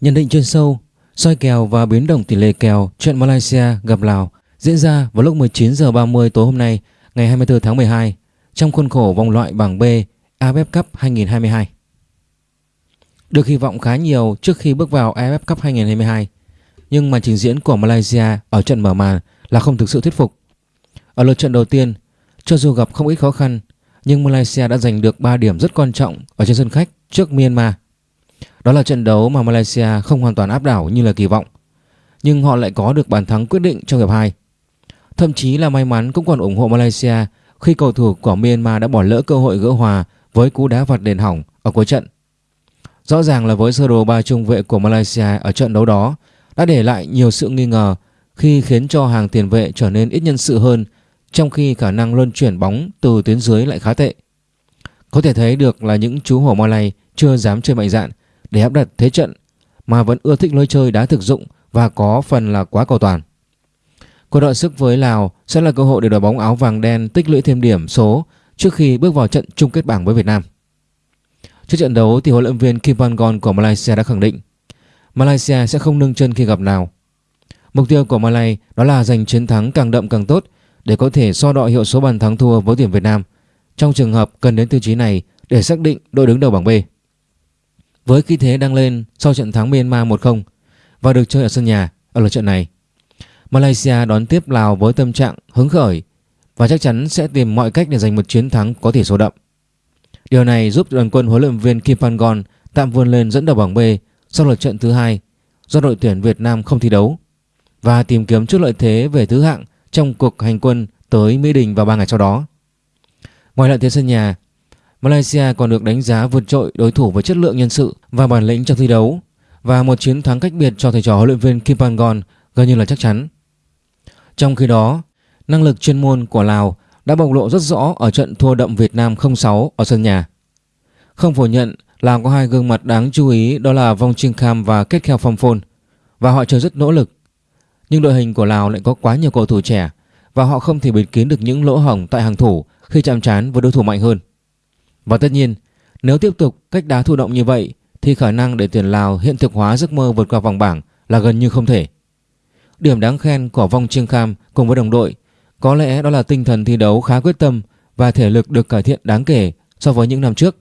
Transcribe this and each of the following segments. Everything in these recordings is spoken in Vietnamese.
Nhận định chuyên sâu, soi kèo và biến động tỷ lệ kèo trận Malaysia gặp Lào diễn ra vào lúc 19 giờ 30 tối hôm nay, ngày 24 tháng 12 trong khuôn khổ vòng loại bảng B AFF Cup 2022. Được hy vọng khá nhiều trước khi bước vào AFF Cup 2022, nhưng màn trình diễn của Malaysia ở trận mở màn là không thực sự thuyết phục. Ở lượt trận đầu tiên, cho dù gặp không ít khó khăn, nhưng Malaysia đã giành được 3 điểm rất quan trọng ở trên sân khách trước Myanmar. Đó là trận đấu mà Malaysia không hoàn toàn áp đảo như là kỳ vọng, nhưng họ lại có được bàn thắng quyết định trong hiệp 2. Thậm chí là may mắn cũng còn ủng hộ Malaysia khi cầu thủ của Myanmar đã bỏ lỡ cơ hội gỡ hòa với cú đá vặt đền hỏng ở cuối trận. Rõ ràng là với sơ đồ ba trung vệ của Malaysia ở trận đấu đó đã để lại nhiều sự nghi ngờ khi khiến cho hàng tiền vệ trở nên ít nhân sự hơn trong khi khả năng luân chuyển bóng từ tuyến dưới lại khá tệ. Có thể thấy được là những chú hổ Malay chưa dám chơi mạnh dạn để áp đặt thế trận mà vẫn ưa thích lối chơi đá thực dụng và có phần là quá cầu toàn. Cuộc đọ sức với Lào sẽ là cơ hội để đội bóng áo vàng đen tích lũy thêm điểm số trước khi bước vào trận chung kết bảng với Việt Nam. Trước trận đấu thì huấn luyện viên Kim Pangon của Malaysia đã khẳng định, Malaysia sẽ không nâng chân khi gặp Lào. Mục tiêu của Malay đó là giành chiến thắng càng đậm càng tốt để có thể so đo hiệu số bàn thắng thua với tuyển Việt Nam trong trường hợp cần đến tiêu chí này để xác định đội đứng đầu bảng B. Với khí thế đang lên sau trận thắng Myanmar 1-0 và được chơi ở sân nhà ở lượt trận này, Malaysia đón tiếp Lào với tâm trạng hứng khởi và chắc chắn sẽ tìm mọi cách để giành một chiến thắng có tỷ số đậm. Điều này giúp đoàn quân huấn luyện viên Kim Pangon tạm vươn lên dẫn đầu bảng B sau lượt trận thứ hai do đội tuyển Việt Nam không thi đấu và tìm kiếm chút lợi thế về thứ hạng trong cuộc hành quân tới Mỹ Đình vào 3 ngày sau đó. Ngoài lợi thế sân nhà, Malaysia còn được đánh giá vượt trội đối thủ với chất lượng nhân sự và bản lĩnh trong thi đấu và một chiến thắng cách biệt cho thầy trò huấn luyện viên Kim Pangon gần như là chắc chắn. Trong khi đó, năng lực chuyên môn của Lào đã bộc lộ rất rõ ở trận thua đậm Việt Nam 0-6 ở sân nhà. Không phủ nhận Lào có hai gương mặt đáng chú ý đó là Vong Trinh Kham và Kết Kheo Phong Phôn và họ chơi rất nỗ lực. Nhưng đội hình của Lào lại có quá nhiều cầu thủ trẻ và họ không thể bịt kín được những lỗ hổng tại hàng thủ khi chạm trán với đối thủ mạnh hơn. Và tất nhiên, nếu tiếp tục cách đá thụ động như vậy thì khả năng để tuyển Lào hiện thực hóa giấc mơ vượt qua vòng bảng là gần như không thể. Điểm đáng khen của Vong Trương Kham cùng với đồng đội có lẽ đó là tinh thần thi đấu khá quyết tâm và thể lực được cải thiện đáng kể so với những năm trước.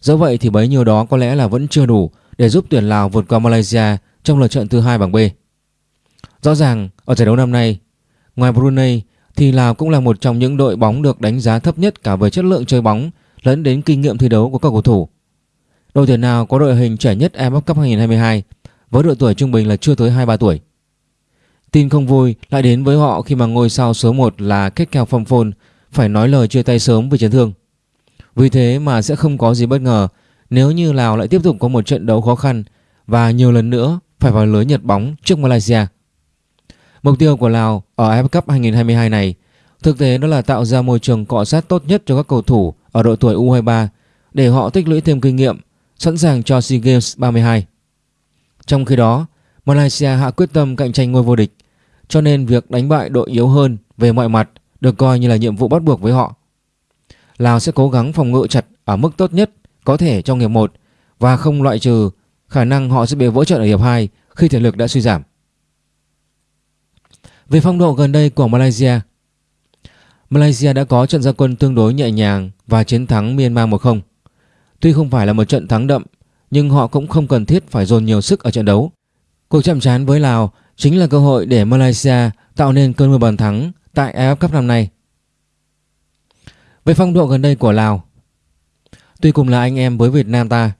Dẫu vậy thì bấy nhiêu đó có lẽ là vẫn chưa đủ để giúp tuyển Lào vượt qua Malaysia trong lượt trận thứ hai bảng B. Rõ ràng ở giải đấu năm nay, ngoài Brunei thì Lào cũng là một trong những đội bóng được đánh giá thấp nhất cả về chất lượng chơi bóng lẫn đến kinh nghiệm thi đấu của các cầu thủ. Đội tuyển nào có đội hình trẻ nhất AFF Cup 2022 với độ tuổi trung bình là chưa tới 23 tuổi. Tin không vui lại đến với họ khi mà ngôi sao số 1 là Kết Kèo Phong Phôn phải nói lời chia tay sớm vì chấn thương. Vì thế mà sẽ không có gì bất ngờ nếu như Lào lại tiếp tục có một trận đấu khó khăn và nhiều lần nữa phải vào lưới Nhật bóng trước Malaysia. Mục tiêu của Lào ở AFF Cup 2022 này thực tế đó là tạo ra môi trường cọ sát tốt nhất cho các cầu thủ ở độ tuổi U23 để họ tích lũy thêm kinh nghiệm, sẵn sàng cho SEA Games 32. Trong khi đó, Malaysia hạ quyết tâm cạnh tranh ngôi vô địch, cho nên việc đánh bại đội yếu hơn về mọi mặt được coi như là nhiệm vụ bắt buộc với họ. Lào sẽ cố gắng phòng ngự chặt ở mức tốt nhất có thể trong hiệp 1 và không loại trừ khả năng họ sẽ bị vỡ trận ở hiệp 2 khi thể lực đã suy giảm. Về phong độ gần đây của Malaysia Malaysia đã có trận gia quân tương đối nhẹ nhàng và chiến thắng Myanmar 1-0. Tuy không phải là một trận thắng đậm, nhưng họ cũng không cần thiết phải dồn nhiều sức ở trận đấu. Cuộc chạm trán với Lào chính là cơ hội để Malaysia tạo nên cơn mưa bàn thắng tại AFF Cup năm nay. Về phong độ gần đây của Lào, Tuy cùng là anh em với Việt Nam ta,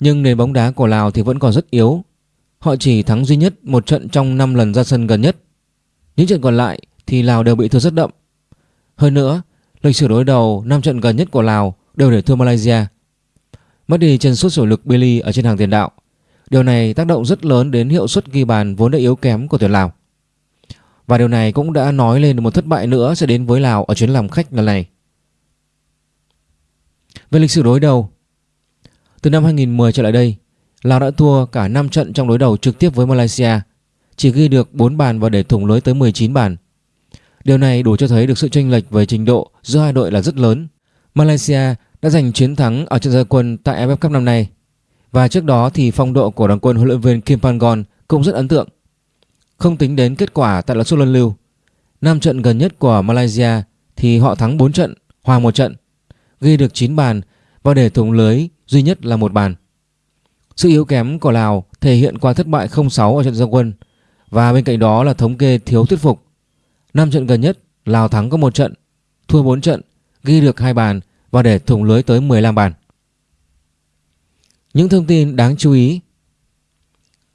Nhưng nền bóng đá của Lào thì vẫn còn rất yếu Họ chỉ thắng duy nhất một trận trong 5 lần ra sân gần nhất Những trận còn lại thì Lào đều bị thua rất đậm hơn nữa, Lịch sử đối đầu 5 trận gần nhất của Lào đều để thua Malaysia. Mất đi chân sút chủ lực Billy ở trên hàng tiền đạo. Điều này tác động rất lớn đến hiệu suất ghi bàn vốn đã yếu kém của tuyển Lào. Và điều này cũng đã nói lên một thất bại nữa sẽ đến với Lào ở chuyến làm khách lần này. Về lịch sử đối đầu, Từ năm 2010 trở lại đây, Lào đã thua cả 5 trận trong đối đầu trực tiếp với Malaysia, Chỉ ghi được 4 bàn và để thủng lưới tới 19 bàn. Điều này đủ cho thấy được sự chênh lệch về trình độ giữa hai đội là rất lớn Malaysia đã giành chiến thắng ở trận gia quân tại AFF Cup năm nay Và trước đó thì phong độ của đoàn quân huấn luyện viên Kim Pangon cũng rất ấn tượng. Không tính đến kết quả tại lượt sút luân lưu, năm trận gần nhất của Malaysia thì họ thắng 4 trận, hòa một trận, ghi được 9 bàn và để thủng lưới duy nhất là một bàn. Sự yếu kém của Lào thể hiện qua thất bại 0-6 ở trận giao quân và bên cạnh đó là thống kê thiếu thuyết phục. 5 trận gần nhất Lào thắng có một trận, thua 4 trận, ghi được 2 bàn và để thủng lưới tới 15 bàn. Những thông tin đáng chú ý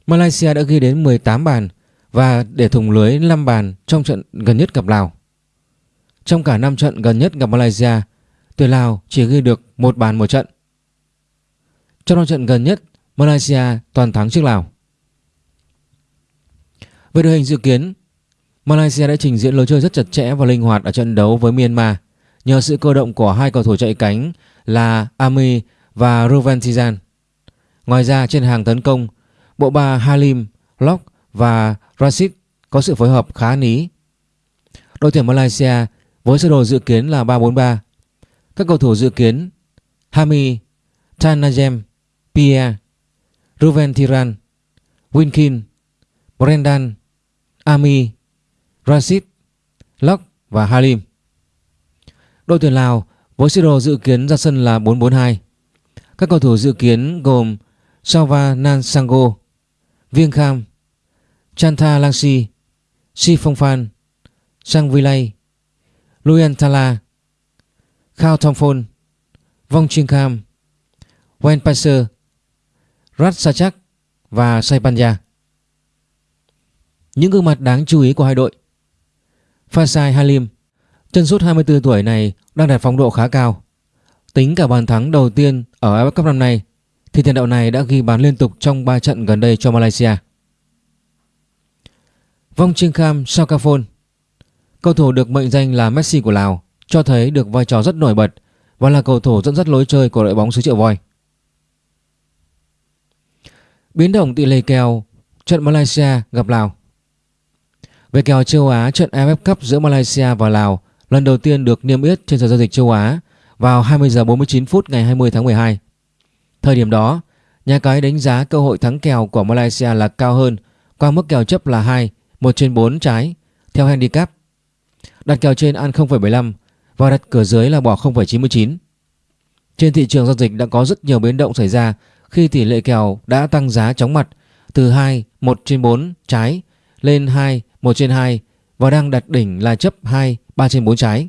Malaysia đã ghi đến 18 bàn và để thủng lưới 5 bàn trong trận gần nhất gặp Lào. Trong cả 5 trận gần nhất gặp Malaysia, tuyển Lào chỉ ghi được một bàn một trận. Trong 5 trận gần nhất, Malaysia toàn thắng trước Lào. Về đội hình dự kiến, Malaysia đã trình diễn lối chơi rất chặt chẽ và linh hoạt ở trận đấu với Myanmar nhờ sự cơ động của hai cầu thủ chạy cánh là Ami và Ruventizan. Ngoài ra trên hàng tấn công, bộ ba Halim, Lok và Rashid có sự phối hợp khá ní. Đội tuyển Malaysia với sơ đồ dự kiến là 3-4-3. Các cầu thủ dự kiến Hami, Tanajem, Pierre, Ruven Tiran, Winkin, Brendan, Ami, Rashid, Lok và Halim. Đội tuyển Lào với sơ đồ dự kiến ra sân là 4-4-2. Các cầu thủ dự kiến gồm Salva Nansango, Viêng Kham, Chantha Langsi, Si Phong Phan, Sang Vilay, Luyen Thala, Khao Thong Phôn, Vong Chiên Kham, Wen Passer, Rat Sachak và Saipanja. Những gương mặt đáng chú ý của hai đội Fasai Halim Chân sút 24 tuổi này đang đạt phong độ khá cao Tính cả bàn thắng đầu tiên ở AFF Cup năm nay, thì tiền đạo này đã ghi bàn liên tục trong 3 trận gần đây cho Malaysia. Vong Trinh Kham Sakafon Cầu thủ được mệnh danh là Messi của Lào, cho thấy được vai trò rất nổi bật và là cầu thủ dẫn dắt lối chơi của đội bóng xứ Triệu Voi. Biến động tỷ lệ kèo, trận Malaysia gặp Lào về kèo châu Á trận AFF Cup giữa Malaysia và Lào lần đầu tiên được niêm yết trên sàn giao dịch châu Á vào 20 giờ 49 phút ngày 20 tháng 12. Thời điểm đó, nhà cái đánh giá cơ hội thắng kèo của Malaysia là cao hơn qua mức kèo chấp là 2, 1 trên 4 trái theo handicap. Đặt kèo trên ăn 0,75 và đặt cửa dưới là bỏ 0,99. Trên thị trường giao dịch đã có rất nhiều biến động xảy ra khi tỷ lệ kèo đã tăng giá chóng mặt từ 2, 1 trên 4 trái lên 2, 1 trên 2 và đang đặt đỉnh là chấp 2, 3 trên 4 trái.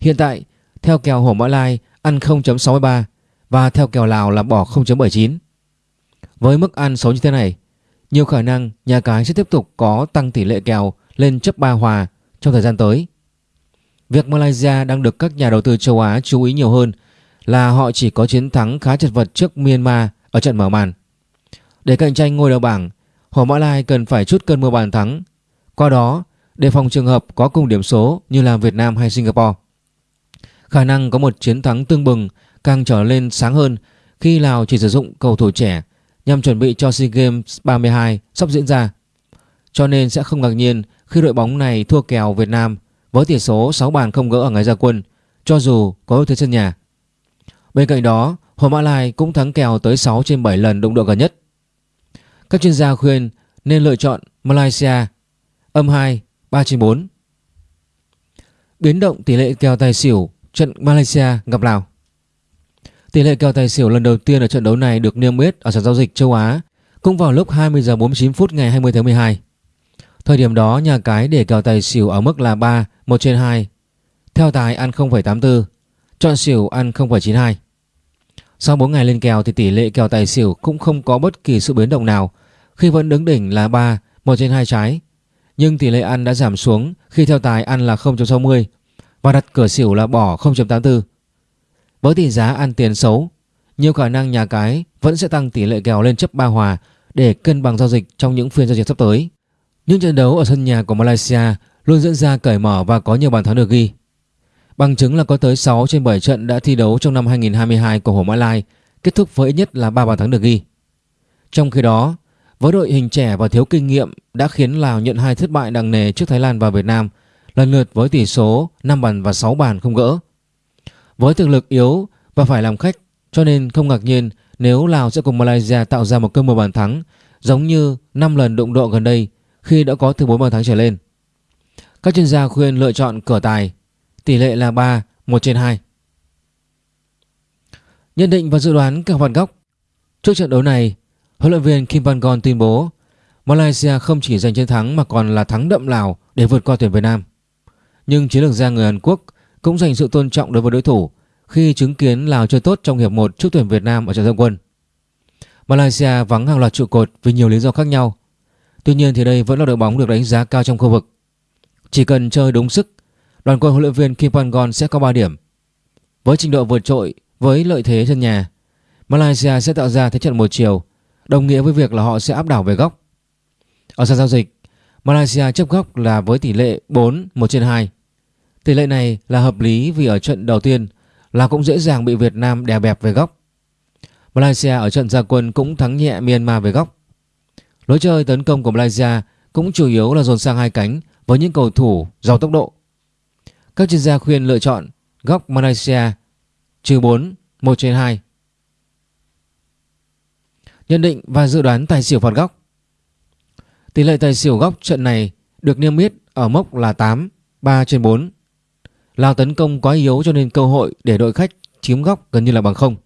Hiện tại, theo kèo Hổ Mã Lai ăn 0.63 và theo kèo Lào là bỏ 0.79. Với mức ăn xấu như thế này, nhiều khả năng nhà cái sẽ tiếp tục có tăng tỷ lệ kèo lên chấp 3 hòa trong thời gian tới. Việc Malaysia đang được các nhà đầu tư châu Á chú ý nhiều hơn là họ chỉ có chiến thắng khá chật vật trước Myanmar ở trận mở màn. Để cạnh tranh ngôi đầu bảng, Hồ Mã Lai cần phải chút cơn mưa bàn thắng. Qua đó, đề phòng trường hợp có cùng điểm số như là Việt Nam hay Singapore. Khả năng có một chiến thắng tương bừng càng trở lên sáng hơn khi Lào chỉ sử dụng cầu thủ trẻ nhằm chuẩn bị cho SEA Games 32 sắp diễn ra. Cho nên sẽ không ngạc nhiên khi đội bóng này thua kèo Việt Nam với tỷ số 6 bàn không gỡ ở ngày ra quân cho dù có ưu thế sân nhà. Bên cạnh đó, Hồ Mã Lai cũng thắng kèo tới 6 trên 7 lần đụng độ gần nhất. Các chuyên gia khuyên nên lựa chọn Malaysia âm 2 3 trên 4. Biến động tỷ lệ kèo tài xỉu trận Malaysia gặp Lào. Tỷ lệ kèo tài xỉu lần đầu tiên ở trận đấu này được niêm yết ở sàn giao dịch châu Á cũng vào lúc 20 giờ 49 phút ngày 20 tháng 12. Thời điểm đó nhà cái để kèo tài xỉu ở mức là 3, 1 trên 2. Theo tài ăn 0,84, chọn xỉu ăn 0,92. Sau 4 ngày lên kèo thì tỷ lệ kèo tài xỉu cũng không có bất kỳ sự biến động nào khi vẫn đứng đỉnh là 3, 1 trên 2 trái. Nhưng tỷ lệ ăn đã giảm xuống khi theo tài ăn là 0.60 và đặt cửa xỉu là bỏ 0.84. Với tỷ giá ăn tiền xấu, nhiều khả năng nhà cái vẫn sẽ tăng tỷ lệ kèo lên chấp 3 hòa để cân bằng giao dịch trong những phiên giao dịch sắp tới. Những trận đấu ở sân nhà của Malaysia luôn diễn ra cởi mở và có nhiều bàn thắng được ghi. Bằng chứng là có tới 6 trên 7 trận đã thi đấu trong năm 2022 của Hồ Mã Lai kết thúc với ít nhất là 3 bàn thắng được ghi. Trong khi đó, với đội hình trẻ và thiếu kinh nghiệm đã khiến Lào nhận hai thất bại nặng nề trước Thái Lan và Việt Nam, lần lượt với tỷ số 5 bàn và 6 bàn không gỡ. Với thực lực yếu và phải làm khách Cho nên không ngạc nhiên nếu Lào sẽ cùng Malaysia tạo ra một cơn mưa bàn thắng giống như 5 lần đụng độ gần đây khi đã có từ 4 bàn thắng trở lên. Các chuyên gia khuyên lựa chọn cửa tài, tỷ lệ là 3, 1 trên 2. Nhận định và dự đoán các phạt góc Trước trận đấu này, huấn luyện viên Kim Van Gon tuyên bố Malaysia không chỉ giành chiến thắng mà còn là thắng đậm Lào để vượt qua tuyển Việt Nam. Nhưng chiến lược gia người Hàn Quốc cũng dành sự tôn trọng đối với đối thủ khi chứng kiến Lào chơi tốt trong hiệp 1 trước tuyển Việt Nam ở trận giao quân. Malaysia vắng hàng loạt trụ cột vì nhiều lý do khác nhau. Tuy nhiên thì đây vẫn là đội bóng được đánh giá cao trong khu vực. Chỉ cần chơi đúng sức, đoàn quân huấn luyện viên Kim Pan-gon sẽ có 3 điểm. Với trình độ vượt trội, với lợi thế sân nhà, Malaysia sẽ tạo ra thế trận một chiều, đồng nghĩa với việc là họ sẽ áp đảo về góc. Ở sàn giao dịch, Malaysia chấp góc là với tỷ lệ 4 1 trên 2. Tỷ lệ này là hợp lý vì ở trận đầu tiên là cũng dễ dàng bị Việt Nam đè bẹp về góc. Malaysia ở trận gia quân cũng thắng nhẹ Myanmar về góc. Lối chơi tấn công của Malaysia cũng chủ yếu là dồn sang hai cánh với những cầu thủ giàu tốc độ. Các chuyên gia khuyên lựa chọn góc Malaysia trừ 4, 1 trên 2. Nhận định và dự đoán tài xỉu phạt góc Tỷ lệ tài xỉu góc trận này được niêm yết ở mốc là 8, 3 trên 4. Lào tấn công quá yếu cho nên cơ hội để đội khách chiếm góc gần như là bằng không.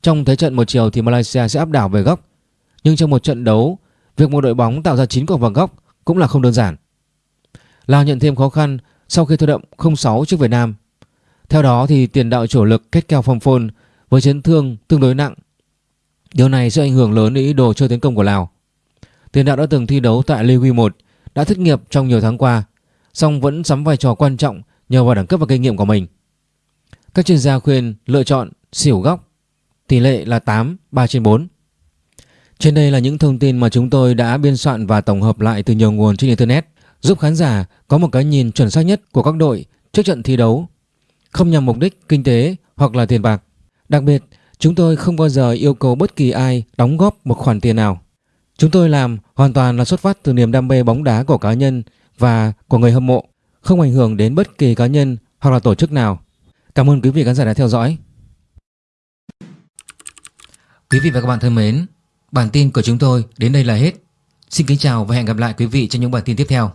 Trong thế trận một chiều thì Malaysia sẽ áp đảo về góc. Nhưng trong một trận đấu, việc một đội bóng tạo ra 9 quả vào góc cũng là không đơn giản. Lào nhận thêm khó khăn sau khi thua đậm 0-6 trước Việt Nam. Theo đó thì tiền đạo chủ lực kết kèo phong phôn với chấn thương tương đối nặng. Điều này sẽ ảnh hưởng lớn đến ý đồ chơi tấn công của Lào. Tiền đạo đã từng thi đấu tại Ligue 1, đã thất nghiệp trong nhiều tháng qua, song vẫn sắm vai trò quan trọng nhờ vào đẳng cấp và kinh nghiệm của mình. Các chuyên gia khuyên lựa chọn xỉu góc, tỷ lệ là 8, 3 trên 4. Trên đây là những thông tin mà chúng tôi đã biên soạn và tổng hợp lại từ nhiều nguồn trên Internet, giúp khán giả có một cái nhìn chuẩn xác nhất của các đội trước trận thi đấu, không nhằm mục đích kinh tế hoặc là tiền bạc. Đặc biệt, chúng tôi không bao giờ yêu cầu bất kỳ ai đóng góp một khoản tiền nào. Chúng tôi làm hoàn toàn là xuất phát từ niềm đam mê bóng đá của cá nhân và của người hâm mộ, không ảnh hưởng đến bất kỳ cá nhân hoặc là tổ chức nào. Cảm ơn quý vị khán giả đã theo dõi. Quý vị và các bạn thân mến, bản tin của chúng tôi đến đây là hết. Xin kính chào và hẹn gặp lại quý vị trong những bản tin tiếp theo.